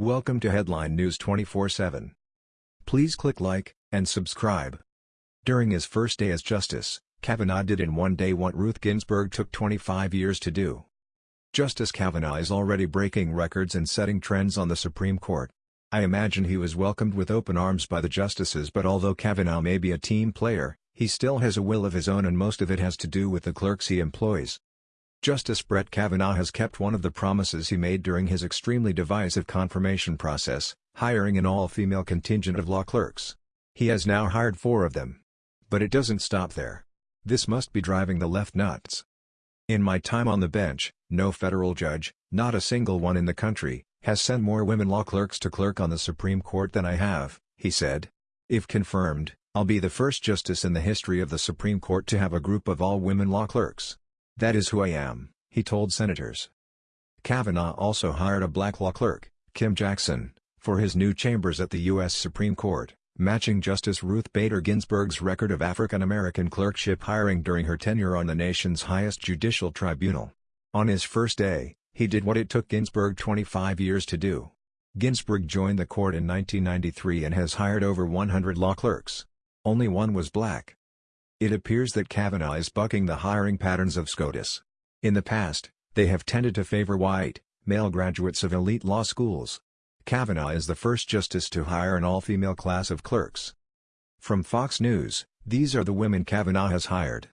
Welcome to Headline News 24/7. Please click like and subscribe. During his first day as Justice, Kavanaugh did in one day what Ruth Ginsburg took 25 years to do. Justice Kavanaugh is already breaking records and setting trends on the Supreme Court. I imagine he was welcomed with open arms by the justices but although Kavanaugh may be a team player, he still has a will of his own and most of it has to do with the clerks he employs. Justice Brett Kavanaugh has kept one of the promises he made during his extremely divisive confirmation process, hiring an all-female contingent of law clerks. He has now hired four of them. But it doesn't stop there. This must be driving the left nuts. In my time on the bench, no federal judge, not a single one in the country, has sent more women law clerks to clerk on the Supreme Court than I have, he said. If confirmed, I'll be the first justice in the history of the Supreme Court to have a group of all-women law clerks. That is who I am, he told senators. Kavanaugh also hired a black law clerk, Kim Jackson, for his new chambers at the U.S. Supreme Court, matching Justice Ruth Bader Ginsburg's record of African-American clerkship hiring during her tenure on the nation's highest judicial tribunal. On his first day, he did what it took Ginsburg 25 years to do. Ginsburg joined the court in 1993 and has hired over 100 law clerks. Only one was black. It appears that Kavanaugh is bucking the hiring patterns of SCOTUS. In the past, they have tended to favor white, male graduates of elite law schools. Kavanaugh is the first justice to hire an all-female class of clerks. From Fox News, these are the women Kavanaugh has hired.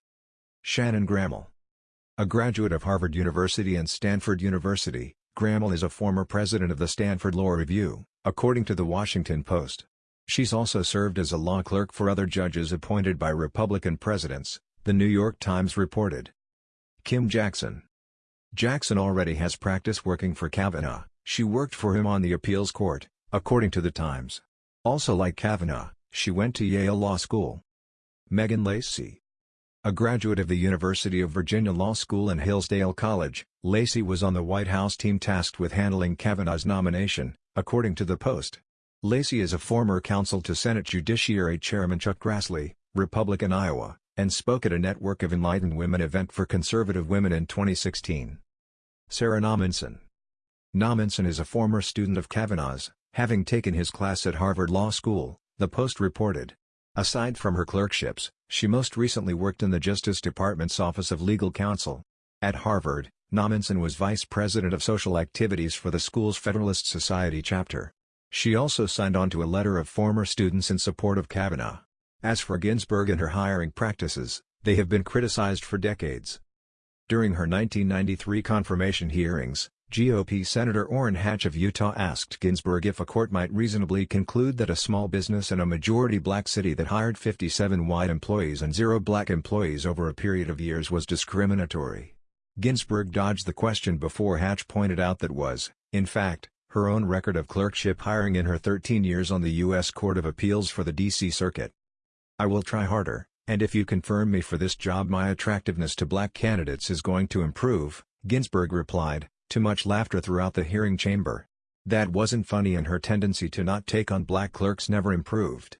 Shannon Grammel. A graduate of Harvard University and Stanford University, Grammel is a former president of the Stanford Law Review, according to The Washington Post. She's also served as a law clerk for other judges appointed by Republican presidents, The New York Times reported. Kim Jackson Jackson already has practice working for Kavanaugh, she worked for him on the appeals court, according to The Times. Also like Kavanaugh, she went to Yale Law School. Megan Lacy A graduate of the University of Virginia Law School and Hillsdale College, Lacy was on the White House team tasked with handling Kavanaugh's nomination, according to The Post. Lacy is a former counsel to Senate Judiciary Chairman Chuck Grassley, Republican Iowa, and spoke at a Network of Enlightened Women event for conservative women in 2016. Sarah Nommensen Nommensen is a former student of Kavanaugh's, having taken his class at Harvard Law School, the Post reported. Aside from her clerkships, she most recently worked in the Justice Department's Office of Legal Counsel. At Harvard, Nommensen was vice president of social activities for the school's Federalist Society chapter. She also signed on to a letter of former students in support of Kavanaugh. As for Ginsburg and her hiring practices, they have been criticized for decades. During her 1993 confirmation hearings, GOP Senator Orrin Hatch of Utah asked Ginsburg if a court might reasonably conclude that a small business in a majority black city that hired 57 white employees and zero black employees over a period of years was discriminatory. Ginsburg dodged the question before Hatch pointed out that was, in fact, her own record of clerkship hiring in her 13 years on the U.S. Court of Appeals for the D.C. Circuit. I will try harder, and if you confirm me for this job my attractiveness to black candidates is going to improve, Ginsburg replied, to much laughter throughout the hearing chamber. That wasn't funny and her tendency to not take on black clerks never improved.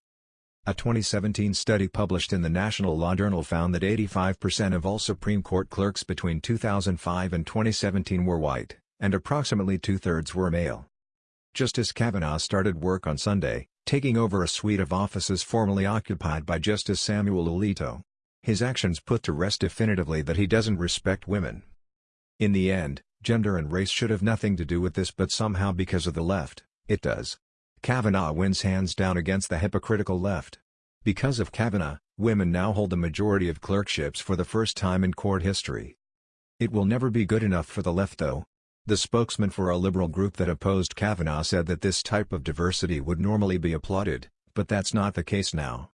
A 2017 study published in the National Law Journal found that 85% of all Supreme Court clerks between 2005 and 2017 were white and approximately two-thirds were male. Justice Kavanaugh started work on Sunday, taking over a suite of offices formerly occupied by Justice Samuel Alito. His actions put to rest definitively that he doesn't respect women. In the end, gender and race should have nothing to do with this but somehow because of the left, it does. Kavanaugh wins hands down against the hypocritical left. Because of Kavanaugh, women now hold the majority of clerkships for the first time in court history. It will never be good enough for the left though. The spokesman for a liberal group that opposed Kavanaugh said that this type of diversity would normally be applauded, but that's not the case now.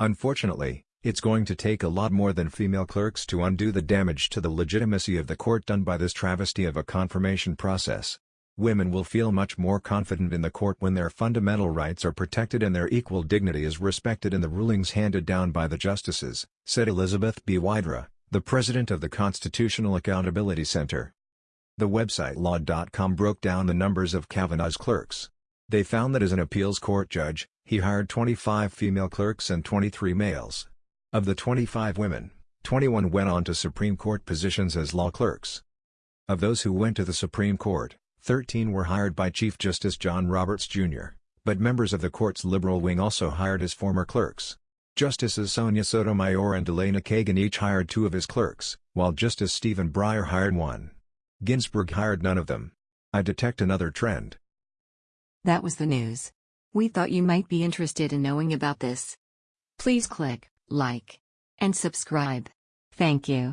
Unfortunately, it's going to take a lot more than female clerks to undo the damage to the legitimacy of the court done by this travesty of a confirmation process. Women will feel much more confident in the court when their fundamental rights are protected and their equal dignity is respected in the rulings handed down by the justices, said Elizabeth B. Wydra, the president of the Constitutional Accountability Center. The website law.com broke down the numbers of Kavanaugh's clerks. They found that as an appeals court judge, he hired 25 female clerks and 23 males. Of the 25 women, 21 went on to Supreme Court positions as law clerks. Of those who went to the Supreme Court, Thirteen were hired by Chief Justice John Roberts, Jr., but members of the court's liberal wing also hired his former clerks. Justices Sonia Sotomayor and Elena Kagan each hired two of his clerks, while Justice Stephen Breyer hired one. Ginsburg hired none of them. I detect another trend. That was the news. We thought you might be interested in knowing about this. Please click like and subscribe. Thank you.